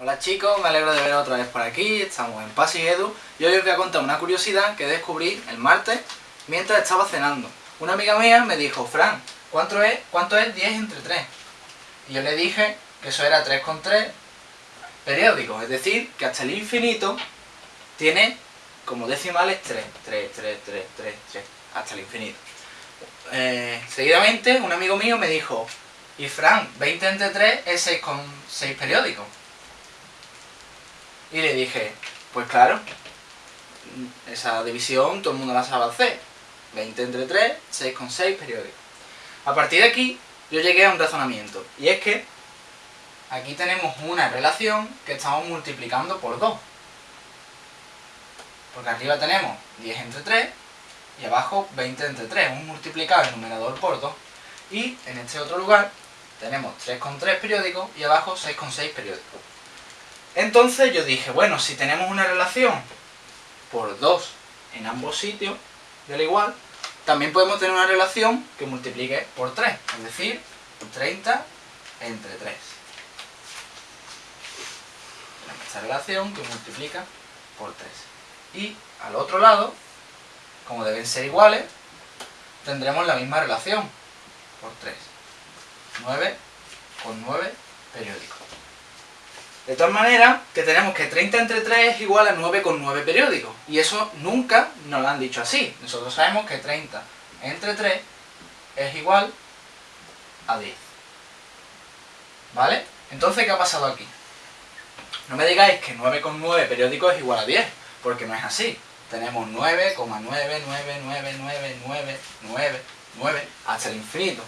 Hola chicos, me alegro de ver otra vez por aquí, estamos en Pasi Edu y hoy os voy a contar una curiosidad que descubrí el martes mientras estaba cenando. Una amiga mía me dijo, Fran, ¿cuánto es, cuánto es 10 entre 3? Y yo le dije que eso era 3 con 3 periódicos, es decir, que hasta el infinito tiene como decimales 3, 3, 3, 3, 3, 3, hasta el infinito. Eh, seguidamente un amigo mío me dijo, y Fran, 20 entre 3 es 6 con 6 periódicos. Y le dije, pues claro, esa división todo el mundo la sabe hacer. 20 entre 3, 6 con 6 periódicos. A partir de aquí, yo llegué a un razonamiento. Y es que aquí tenemos una relación que estamos multiplicando por 2. Porque arriba tenemos 10 entre 3 y abajo 20 entre 3. Un multiplicado el numerador por 2. Y en este otro lugar tenemos 3 con 3 periódicos y abajo 6 con 6 periódicos. Entonces yo dije, bueno, si tenemos una relación por 2 en ambos sitios, del igual, también podemos tener una relación que multiplique por 3, es decir, 30 entre 3. Tenemos esta relación que multiplica por 3. Y al otro lado, como deben ser iguales, tendremos la misma relación por 3. 9 con 9 periódicos. De todas maneras, que tenemos que 30 entre 3 es igual a 9 con 9 periódicos. Y eso nunca nos lo han dicho así. Nosotros sabemos que 30 entre 3 es igual a 10. ¿Vale? Entonces, ¿qué ha pasado aquí? No me digáis que 9 con 9 periódicos es igual a 10, porque no es así. Tenemos 9,9999999 hasta el infinito.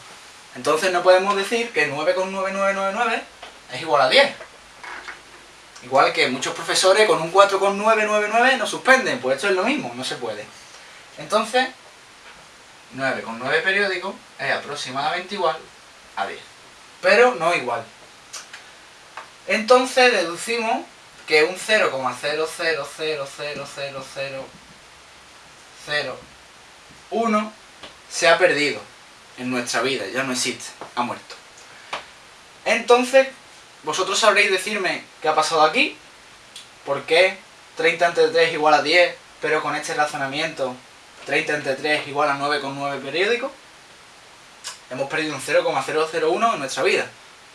Entonces no podemos decir que 9 con 9999 es igual a 10. Igual que muchos profesores con un 4,999 nos suspenden, pues esto es lo mismo, no se puede. Entonces, 9 con 9 periódicos es aproximadamente igual a 10. Pero no igual. Entonces deducimos que un 0,000000001 se ha perdido en nuestra vida, ya no existe, ha muerto. Entonces, vosotros sabréis decirme qué ha pasado aquí, por qué 30 entre 3 es igual a 10, pero con este razonamiento 30 entre 3 es igual a 9,9 periódico. Hemos perdido un 0,001 en nuestra vida.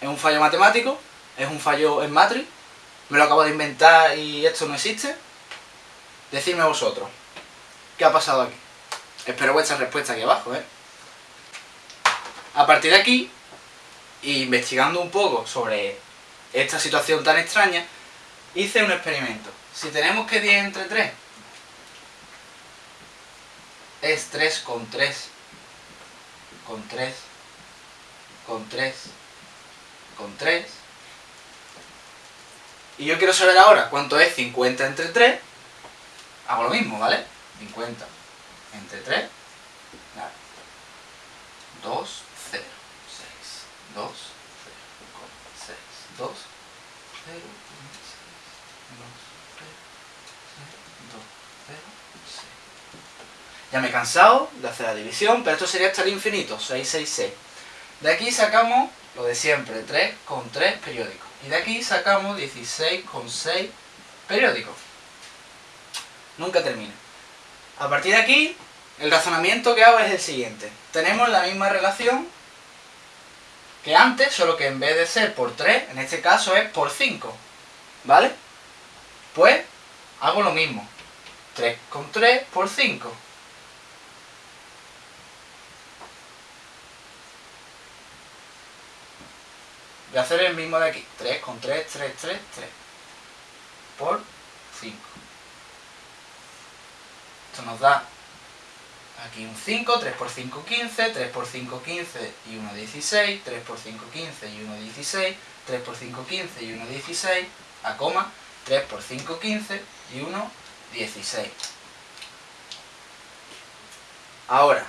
Es un fallo matemático, es un fallo en matrix, me lo acabo de inventar y esto no existe. Decidme vosotros, ¿qué ha pasado aquí? Espero vuestra respuesta aquí abajo, ¿eh? A partir de aquí, investigando un poco sobre esta situación tan extraña, hice un experimento. Si tenemos que 10 entre 3 es 3 con 3, con 3, con 3, con 3, y yo quiero saber ahora cuánto es 50 entre 3, hago lo mismo, ¿vale? 50 entre 3, 2, 0, 6, 2, 2, 0, 1, 6, 2, 0, 2, 0, 6. Ya me he cansado de hacer la división, pero esto sería hasta el infinito, 6, 6, 6. De aquí sacamos lo de siempre, 3 con 3 periódicos. Y de aquí sacamos 16 con 6 periódicos. Nunca termina. A partir de aquí, el razonamiento que hago es el siguiente. Tenemos la misma relación que antes, solo que en vez de ser por 3, en este caso es por 5. ¿Vale? Pues hago lo mismo. 3 con 3 por 5. A hacer el mismo de aquí. 3 con 3, 3, 3, 3. Por 5. Esto nos da Aquí un 5, 3 por 5, 15, 3 por 5, 15 y 1, 16, 3 por 5, 15 y 1, 16, 3 por 5, 15 y 1, 16, a coma, 3 por 5, 15 y 1, 16. Ahora,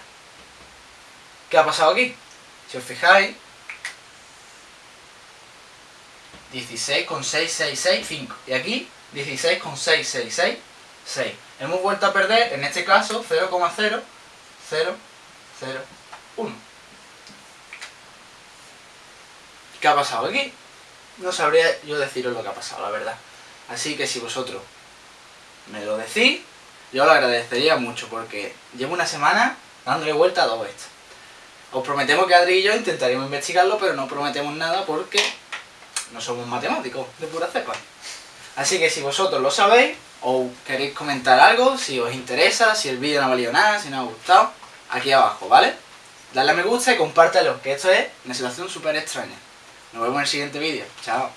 ¿qué ha pasado aquí? Si os fijáis, 16 con 6, 6, 6, 5. Y aquí, 16 con 6, 6, 6, 6. Hemos vuelto a perder, en este caso, 0,0 0, 0, 1. ¿Qué ha pasado aquí? no sabría yo deciros lo que ha pasado, la verdad. Así que si vosotros me lo decís, yo lo agradecería mucho porque llevo una semana dándole vuelta a todo esto. Os prometemos que Adri y yo intentaremos investigarlo, pero no prometemos nada porque no somos matemáticos de pura cepa. Así que si vosotros lo sabéis, o queréis comentar algo, si os interesa, si el vídeo no ha valido nada, si no ha gustado, aquí abajo, ¿vale? Dale a me gusta y compártelo, que esto es una situación súper extraña. Nos vemos en el siguiente vídeo. Chao.